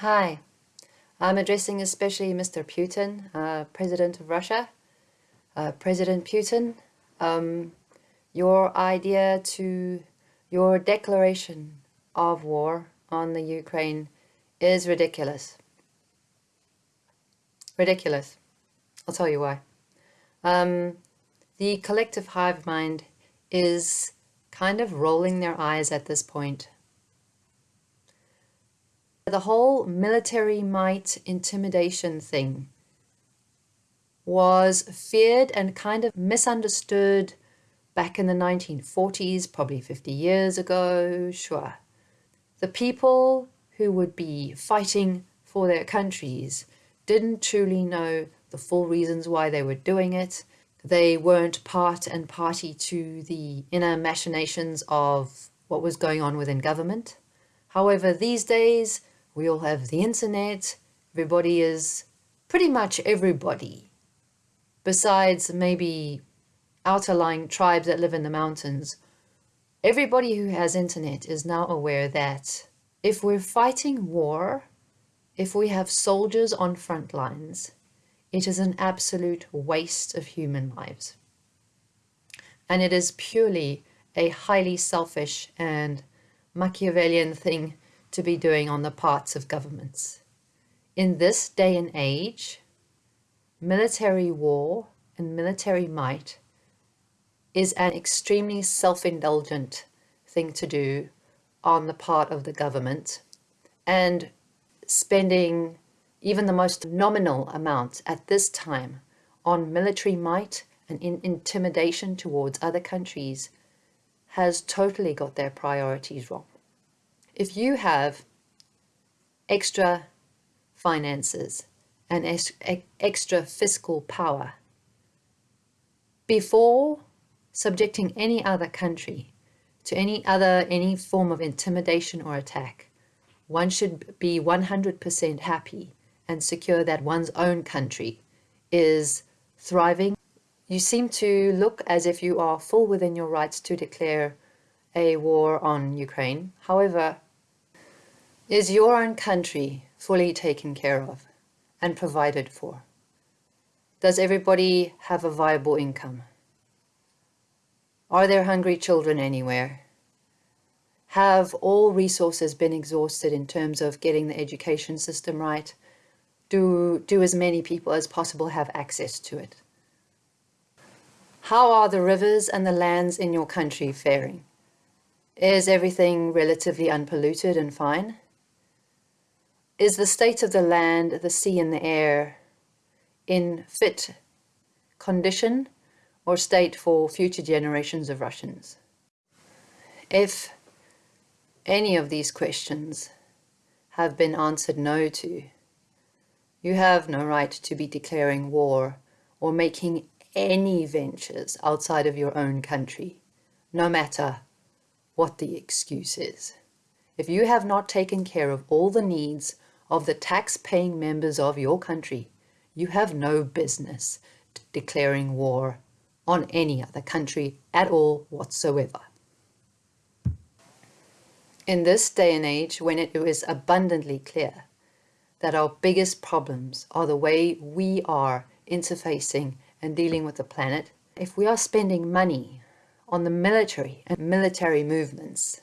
Hi, I'm addressing especially Mr. Putin, uh, President of Russia. Uh, President Putin, um, your idea to your declaration of war on the Ukraine is ridiculous. Ridiculous. I'll tell you why. Um, the collective hive mind is kind of rolling their eyes at this point the whole military might intimidation thing was feared and kind of misunderstood back in the 1940s, probably 50 years ago, sure. The people who would be fighting for their countries didn't truly know the full reasons why they were doing it. They weren't part and party to the inner machinations of what was going on within government. However, these days, we all have the internet. Everybody is pretty much everybody. Besides maybe outer-lying tribes that live in the mountains, everybody who has internet is now aware that if we're fighting war, if we have soldiers on front lines, it is an absolute waste of human lives. And it is purely a highly selfish and Machiavellian thing to be doing on the parts of governments. In this day and age, military war and military might is an extremely self-indulgent thing to do on the part of the government and spending even the most nominal amount at this time on military might and in intimidation towards other countries has totally got their priorities wrong if you have extra finances and extra fiscal power before subjecting any other country to any other any form of intimidation or attack one should be 100% happy and secure that one's own country is thriving you seem to look as if you are full within your rights to declare a war on Ukraine. However, is your own country fully taken care of and provided for? Does everybody have a viable income? Are there hungry children anywhere? Have all resources been exhausted in terms of getting the education system right? Do, do as many people as possible have access to it? How are the rivers and the lands in your country faring? Is everything relatively unpolluted and fine? Is the state of the land, the sea and the air in fit condition or state for future generations of Russians? If any of these questions have been answered no to, you have no right to be declaring war or making any ventures outside of your own country, no matter what the excuse is. If you have not taken care of all the needs of the tax-paying members of your country, you have no business declaring war on any other country at all whatsoever. In this day and age, when it is abundantly clear that our biggest problems are the way we are interfacing and dealing with the planet, if we are spending money on the military and military movements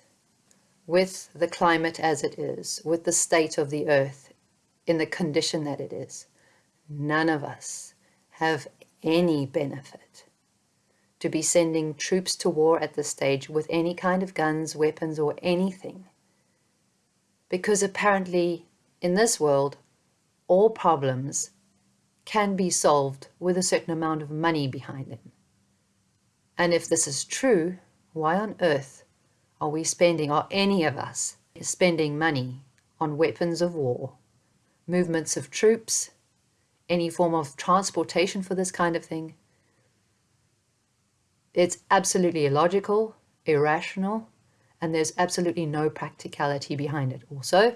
with the climate as it is, with the state of the earth in the condition that it is. None of us have any benefit to be sending troops to war at this stage with any kind of guns, weapons, or anything. Because apparently, in this world, all problems can be solved with a certain amount of money behind them. And if this is true, why on earth are we spending, or any of us, spending money on weapons of war, movements of troops, any form of transportation for this kind of thing? It's absolutely illogical, irrational, and there's absolutely no practicality behind it. Also,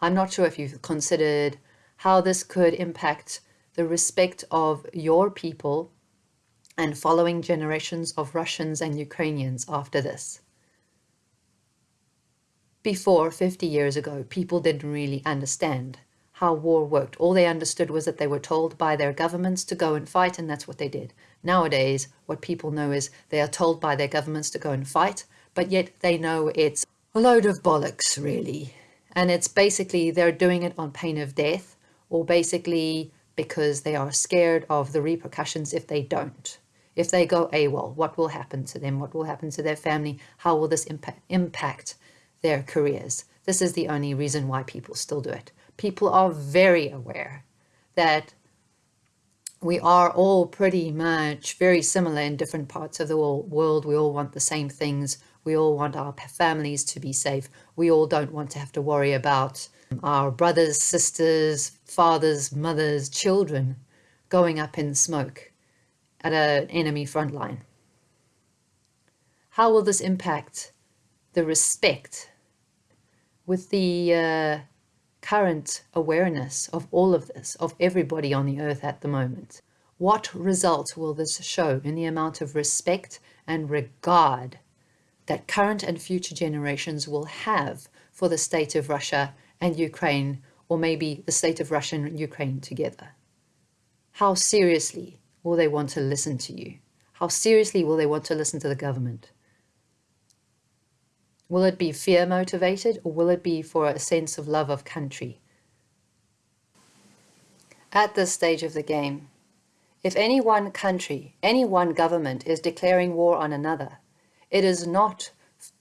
I'm not sure if you've considered how this could impact the respect of your people and following generations of Russians and Ukrainians after this. Before 50 years ago, people didn't really understand how war worked. All they understood was that they were told by their governments to go and fight, and that's what they did. Nowadays, what people know is they are told by their governments to go and fight, but yet they know it's a load of bollocks, really. And it's basically they're doing it on pain of death, or basically because they are scared of the repercussions if they don't. If they go AWOL, what will happen to them? What will happen to their family? How will this impact, impact their careers? This is the only reason why people still do it people are very aware that we are all pretty much very similar in different parts of the world. We all want the same things. We all want our families to be safe. We all don't want to have to worry about our brothers, sisters, fathers, mothers, children going up in smoke at an enemy front line. How will this impact the respect with the uh, current awareness of all of this, of everybody on the earth at the moment. What result will this show in the amount of respect and regard that current and future generations will have for the state of Russia and Ukraine, or maybe the state of Russia and Ukraine together? How seriously will they want to listen to you? How seriously will they want to listen to the government? Will it be fear motivated or will it be for a sense of love of country? At this stage of the game, if any one country, any one government is declaring war on another, it is not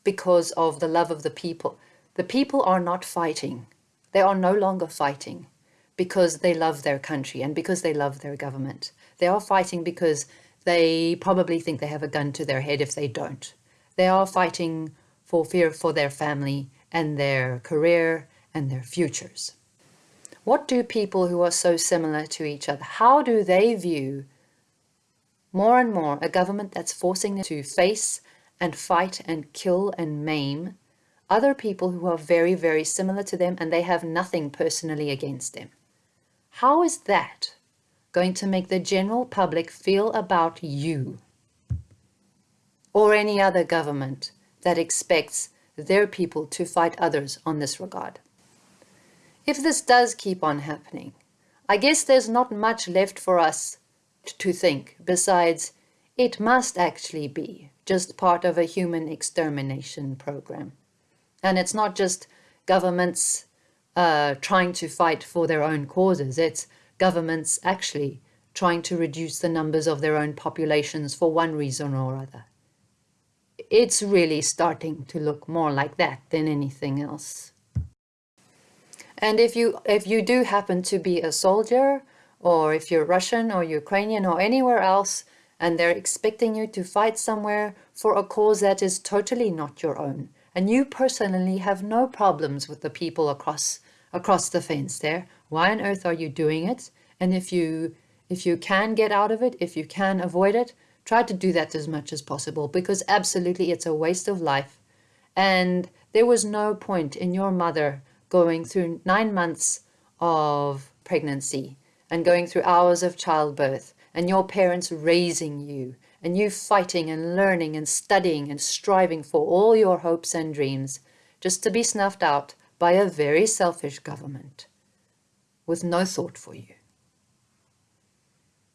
because of the love of the people. The people are not fighting. They are no longer fighting because they love their country and because they love their government. They are fighting because they probably think they have a gun to their head if they don't. They are fighting for fear for their family and their career and their futures. What do people who are so similar to each other, how do they view more and more a government that's forcing them to face and fight and kill and maim other people who are very, very similar to them and they have nothing personally against them? How is that going to make the general public feel about you or any other government that expects their people to fight others on this regard. If this does keep on happening, I guess there's not much left for us to think besides it must actually be just part of a human extermination program. And it's not just governments uh, trying to fight for their own causes, it's governments actually trying to reduce the numbers of their own populations for one reason or other it's really starting to look more like that than anything else. And if you, if you do happen to be a soldier, or if you're Russian or Ukrainian or anywhere else, and they're expecting you to fight somewhere for a cause that is totally not your own, and you personally have no problems with the people across across the fence there, why on earth are you doing it? And if you if you can get out of it, if you can avoid it, Try to do that as much as possible because absolutely it's a waste of life. And there was no point in your mother going through nine months of pregnancy and going through hours of childbirth and your parents raising you and you fighting and learning and studying and striving for all your hopes and dreams just to be snuffed out by a very selfish government with no thought for you.